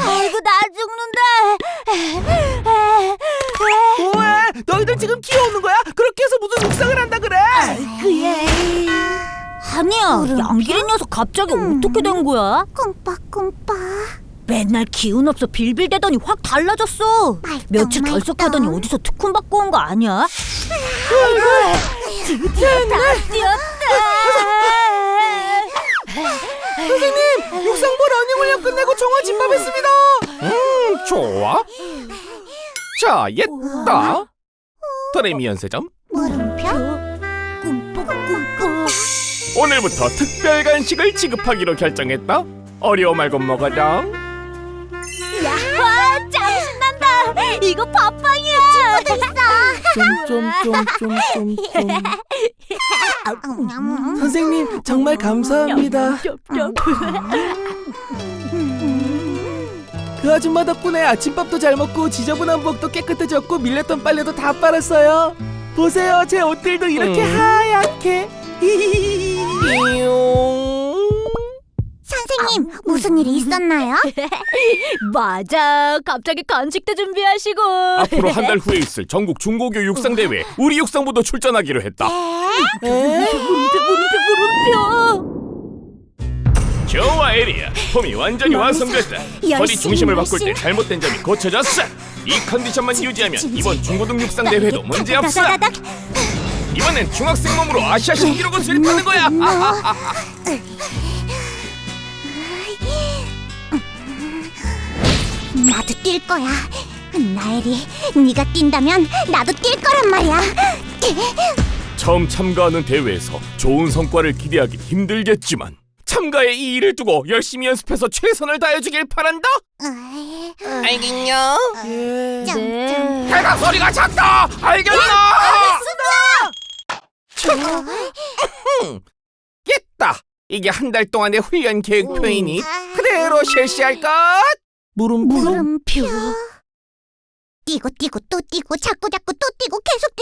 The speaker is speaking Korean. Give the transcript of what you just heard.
아이고 나 죽는다. 뭐해? 너희들 지금 키워오는 거야? 그렇게 해서 무슨 묵상을 한다 그래? 그래. 아니야, 양기린 녀석 갑자기 어떻게 된 거야? 꿈빠꿈빠 맨날 기운 없어 빌빌대더니 확 달라졌어. 말똥, 며칠. 결석하더니 어디서 특훈 받고 온 거 아니야? 드디어 다 뛰었다. 선생님, 육상부 러닝 훈련 끝내고 정화 집합했습니다. 음, 좋아. 자, 옛다. 도레미 연세점. 물음표 꿈뻑꿈뻑. 오늘부터 특별 간식을 지급하기로 결정했다. 어려워 말고 먹어라. 와, 짱 신난다. 이거 팥빵이야. 좀좀좀좀좀 음, 선생님 정말 감사합니다. 그 아줌마 덕분에 아침밥도 잘 먹고 지저분한 부엌도 깨끗해졌고 밀렸던 빨래도 다 빨았어요. 보세요, 제 옷들도 이렇게 음. 하얗게. 무슨 일이 있었나요? 맞아. 갑자기 간식도 준비하시고. 앞으로 한 달 후에 있을 전국 중고교 육상 대회 우리 육상부도 출전하기로 했다. 에? 물음표 물음표 물음표. 좋아 에리야, 폼이 완전히 완성됐다. 허리 중심을 바꿀 때. 잘못된 점이 고쳐졌어. 이 컨디션만 유지하면 이번 중고등 육상 대회도 문제 없어. 이번엔 중학생 몸으로 아시아 신기록을 수립하는 거야. 나도 뛸 거야 나엘이 네가 뛴다면 나도 뛸 거란 말이야 처음 참가하는 대회에서 좋은 성과를 기대하기 힘들겠지만 참가에 이 일을 두고 열심히 연습해서 최선을 다해주길 바란다. 알겠냐? 예. 짱짱 배가 소리가 작다. 알겠나? 깼다. 이게 한 달 동안의 훈련 계획표이니 그대로 실시할 것. 물음표. 물음표 뛰고 뛰고 또 뛰고 자꾸 자꾸 또 뛰고 계속